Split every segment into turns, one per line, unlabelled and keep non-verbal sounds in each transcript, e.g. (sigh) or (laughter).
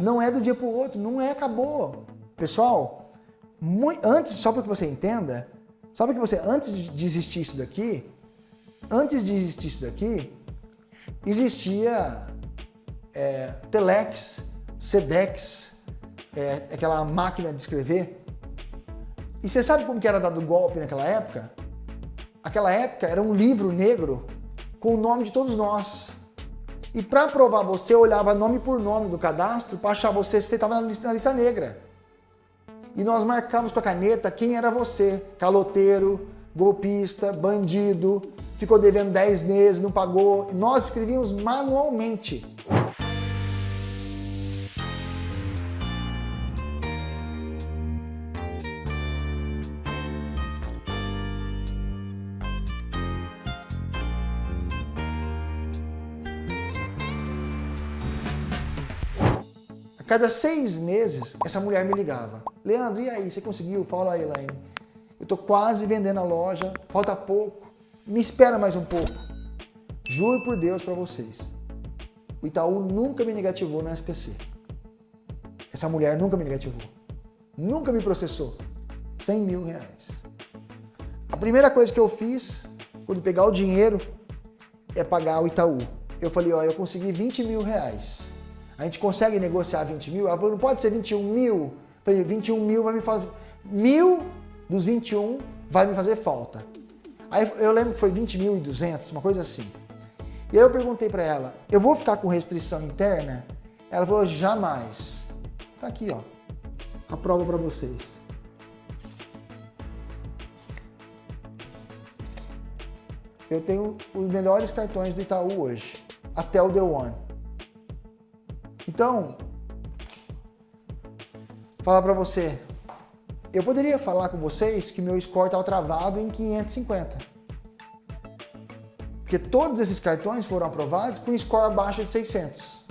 Não é do dia para o outro, não é, acabou. Pessoal, muito, antes, só para que você entenda, só para que você, antes de existir isso daqui, antes de existir isso daqui, existia é, Telex, Sedex, é, aquela máquina de escrever. E você sabe como que era dado golpe naquela época? Aquela época era um livro negro com o nome de todos nós. E para provar você, olhava nome por nome do cadastro para achar você se você estava na lista, na lista negra. E nós marcávamos com a caneta quem era você. Caloteiro, golpista, bandido, ficou devendo 10 meses, não pagou. Nós escrevíamos manualmente. Cada seis meses, essa mulher me ligava. Leandro, e aí, você conseguiu? Fala aí, Elaine. Eu estou quase vendendo a loja, falta pouco. Me espera mais um pouco. Juro por Deus para vocês. O Itaú nunca me negativou no SPC. Essa mulher nunca me negativou. Nunca me processou. 100 mil reais. A primeira coisa que eu fiz, quando pegar o dinheiro, é pagar o Itaú. Eu falei, ó, eu consegui 20 mil reais. A gente consegue negociar 20 mil? Ela falou, não pode ser 21 mil? Eu falei, 21 mil vai me fazer... Mil dos 21 vai me fazer falta. Aí eu lembro que foi 20.200, uma coisa assim. E aí eu perguntei para ela, eu vou ficar com restrição interna? Ela falou, jamais. Tá aqui, ó. A prova para vocês. Eu tenho os melhores cartões do Itaú hoje, até o The One. Então, falar para você, eu poderia falar com vocês que meu score estava travado em 550. Porque todos esses cartões foram aprovados com score abaixo de 600.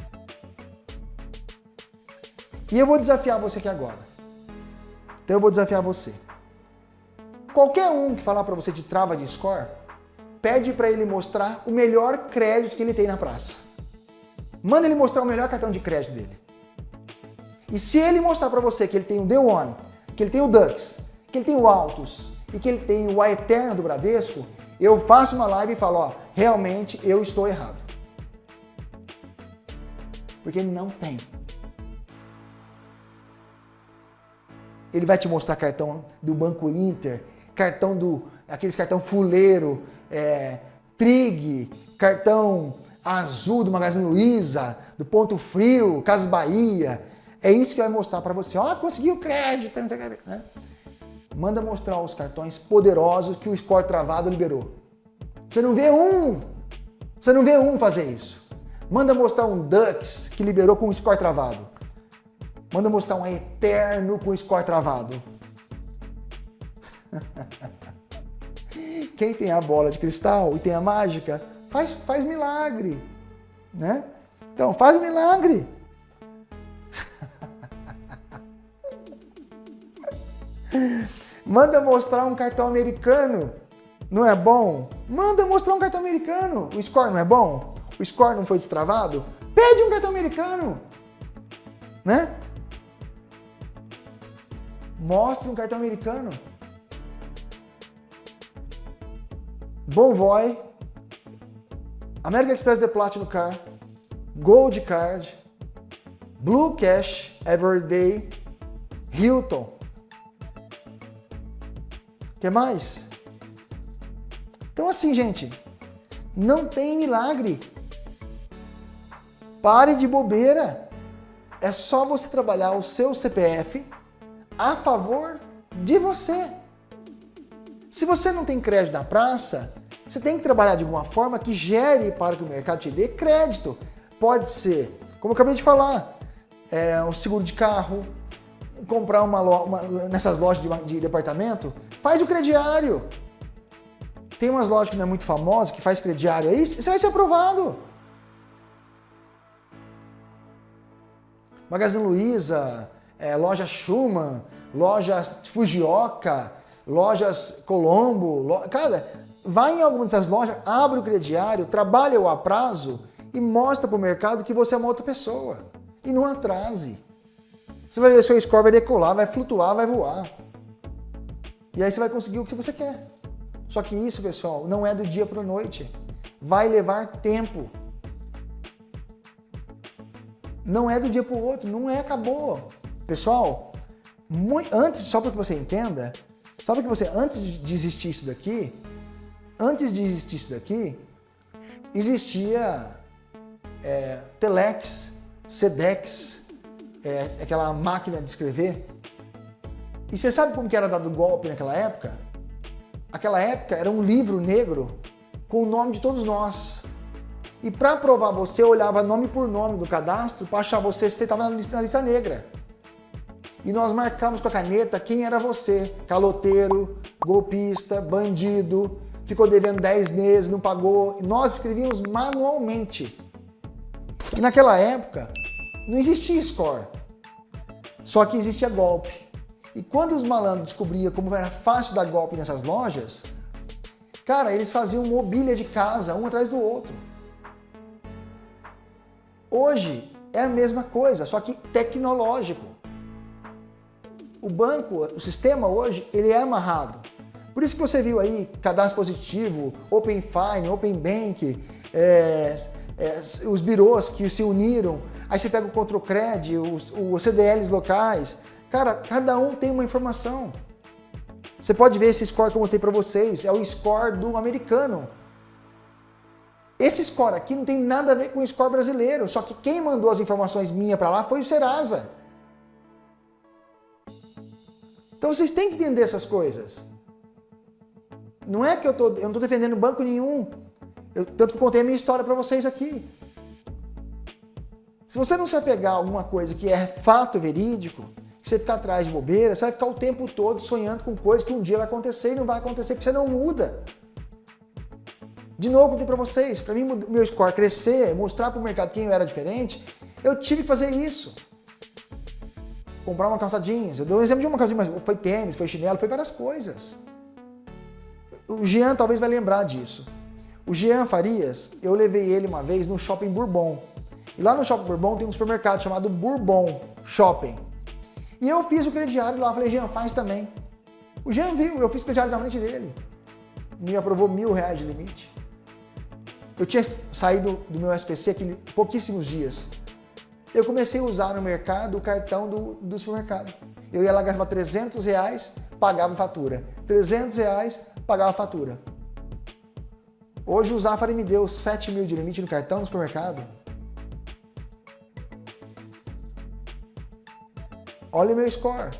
E eu vou desafiar você aqui agora. Então eu vou desafiar você. Qualquer um que falar para você de trava de score, pede para ele mostrar o melhor crédito que ele tem na praça. Manda ele mostrar o melhor cartão de crédito dele. E se ele mostrar para você que ele tem o The One, que ele tem o Dux, que ele tem o Altus e que ele tem o A Eterna do Bradesco, eu faço uma live e falo, ó, realmente eu estou errado. Porque ele não tem. Ele vai te mostrar cartão do Banco Inter, cartão do, aqueles cartão fuleiro, é, Trig, cartão azul do Magazine Luiza, do Ponto Frio, Casas Bahia. É isso que vai mostrar para você. Ó, oh, conseguiu crédito. Né? Manda mostrar os cartões poderosos que o Score Travado liberou. Você não vê um. Você não vê um fazer isso. Manda mostrar um Dux que liberou com o Score Travado. Manda mostrar um Eterno com o Score Travado. (laughs) Quem tem a bola de cristal e tem a mágica, faz, faz milagre, né? Então, faz milagre. Manda mostrar um cartão americano, não é bom? Manda mostrar um cartão americano. O score não é bom? O score não foi destravado? Pede um cartão americano, né? Mostre um cartão americano. Bonvoy, American Express The Platinum Card, Gold Card, Blue Cash, Everyday, Hilton. que mais? Então assim, gente, não tem milagre. Pare de bobeira. É só você trabalhar o seu CPF a favor de você. Se você não tem crédito na praça, você tem que trabalhar de uma forma que gere para que o mercado te dê crédito. Pode ser, como eu acabei de falar, é, um seguro de carro, comprar uma, uma nessas lojas de, de, departamento, faz o crediário. Tem umas lojas que não é muito famosa, que faz crediário aí, você vai ser aprovado. Magazine Luiza, é, loja Schumann, lojas Fujioka, lojas Colombo, lo... cara, vai em alguma dessas lojas, abre o crediário, trabalha o a prazo e mostra para o mercado que você é uma outra pessoa. E não atrase. Você vai ver seu score vai decolar, vai flutuar, vai voar. E aí você vai conseguir o que você quer. Só que isso, pessoal, não é do dia para a noite. Vai levar tempo. Não é do dia para o outro, não é, acabou. Pessoal, muito, antes, só para que você entenda, só para que você, antes de existir isso daqui, antes de existir isso daqui, existia é, Telex, Sedex, é, aquela máquina de escrever. E você sabe como que era dado golpe naquela época? Aquela época era um livro negro com o nome de todos nós. E para provar você, olhava nome por nome do cadastro para achar você se você estava na lista negra e nós marcamos com a caneta quem era você. Caloteiro, golpista, bandido, ficou devendo 10 meses, não pagou. Nós escrevíamos manualmente. E naquela época, não existia score. Só que existia golpe. E quando os malandros descobriam como era fácil dar golpe nessas lojas, cara, eles faziam mobília de casa, um atrás do outro. Hoje é a mesma coisa, só que tecnológico o banco, o sistema hoje, ele é amarrado. Por isso que você viu aí cadastro positivo, Open Fine, Open Bank, é, é, os birôs que se uniram, aí você pega o Controcred, os, os CDLs locais. Cara, cada um tem uma informação. Você pode ver esse score que eu mostrei para vocês, é o score do americano. Esse score aqui não tem nada a ver com o score brasileiro, só que quem mandou as informações minha para lá foi o Serasa. Então vocês têm que entender essas coisas. Não é que eu, tô, eu não estou defendendo banco nenhum. Eu, tanto que eu contei a minha história para vocês aqui. Se você não se apegar a alguma coisa que é fato verídico, você ficar atrás de bobeira, você vai ficar o tempo todo sonhando com coisas que um dia vai acontecer e não vai acontecer porque você não muda. De novo, contei para vocês, para mim meu score crescer, mostrar para o mercado quem eu era diferente, eu tive que fazer isso comprar uma calça jeans. Eu dou um exemplo de uma calça jeans, mas foi tênis, foi chinelo, foi várias coisas. O Jean talvez vai lembrar disso. O Jean Farias, eu levei ele uma vez no Shopping Bourbon. E lá no Shopping Bourbon tem um supermercado chamado Bourbon Shopping. E eu fiz o crediário lá, falei, Jean, faz também. O Jean viu, eu fiz o crediário na frente dele. Me aprovou mil reais de limite. Eu tinha saído do meu SPC aquele, pouquíssimos dias eu comecei a usar no mercado o cartão do, do supermercado. Eu ia lá gastar 300 reais, pagava fatura. 300 reais, pagava fatura. Hoje o Zafari me deu 7 mil de limite no cartão no supermercado. Olha o meu score.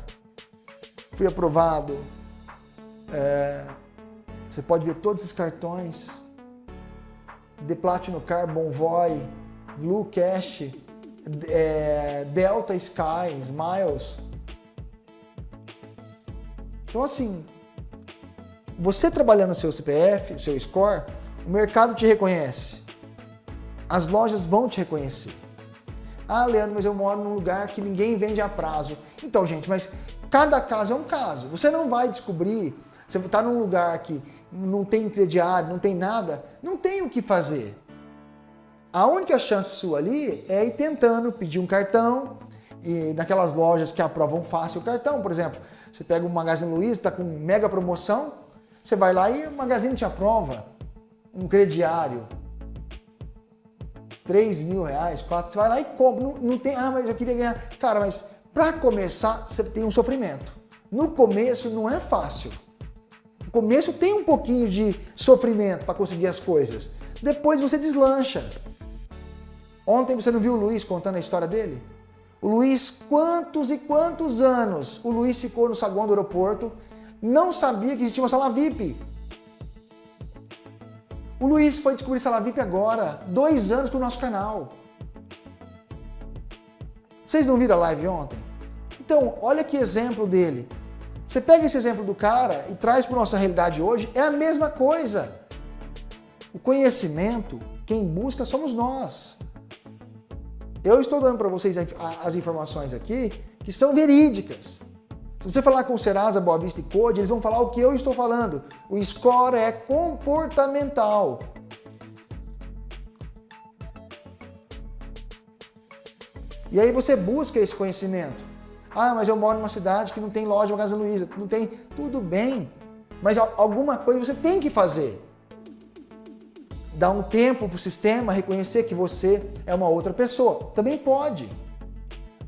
Fui aprovado. É, você pode ver todos esses cartões. The Platinum Car, Bonvoy, Blue Cash, é, Delta Sky, Smiles. Então assim, você trabalhando no seu CPF, o seu score, o mercado te reconhece. As lojas vão te reconhecer. Ah, Leandro, mas eu moro num lugar que ninguém vende a prazo. Então, gente, mas cada caso é um caso. Você não vai descobrir, você está num lugar que não tem crediário, não tem nada, não tem o que fazer. A única chance sua ali é ir tentando pedir um cartão e naquelas lojas que aprovam fácil o cartão, por exemplo, você pega o Magazine Luiza, está com mega promoção, você vai lá e o Magazine te aprova um crediário. 3 mil reais, 4, você vai lá e compra. Não, não tem, ah, mas eu queria ganhar. Cara, mas para começar, você tem um sofrimento. No começo não é fácil. No começo tem um pouquinho de sofrimento para conseguir as coisas. Depois você deslancha. Ontem você não viu o Luiz contando a história dele? O Luiz, quantos e quantos anos o Luiz ficou no saguão do aeroporto, não sabia que existia uma sala VIP. O Luiz foi descobrir sala VIP agora, dois anos com o nosso canal. Vocês não viram a live ontem? Então, olha que exemplo dele. Você pega esse exemplo do cara e traz para nossa realidade hoje, é a mesma coisa. O conhecimento, quem busca somos nós. Eu estou dando para vocês as informações aqui que são verídicas. Se você falar com o Serasa, Boa Vista e Code, eles vão falar o que eu estou falando. O score é comportamental. E aí você busca esse conhecimento. Ah, mas eu moro numa cidade que não tem loja Magazine Luiza, não tem, tudo bem. Mas alguma coisa você tem que fazer. Dar um tempo para o sistema reconhecer que você é uma outra pessoa. Também pode.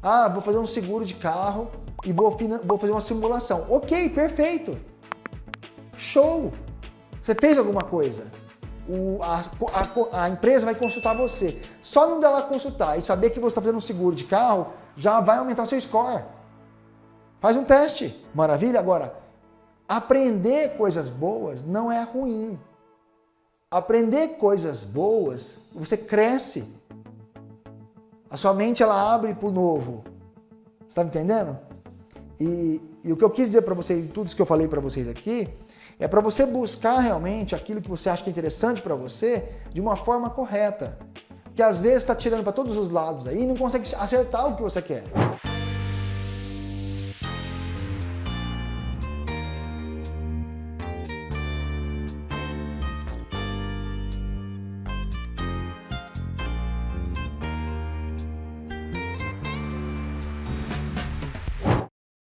Ah, vou fazer um seguro de carro e vou, vou fazer uma simulação. Ok, perfeito. Show! Você fez alguma coisa. O, a, a, a, empresa vai consultar você. Só não dela consultar e saber que você está fazendo um seguro de carro, já vai aumentar seu score. Faz um teste. Maravilha? Agora, aprender coisas boas não é ruim. Aprender coisas boas, você cresce. A sua mente ela abre para o novo. Está me entendendo? E, e, o que eu quis dizer para vocês, tudo isso que eu falei para vocês aqui, é para você buscar realmente aquilo que você acha que é interessante para você de uma forma correta. Que às vezes está tirando para todos os lados aí e não consegue acertar o que você quer.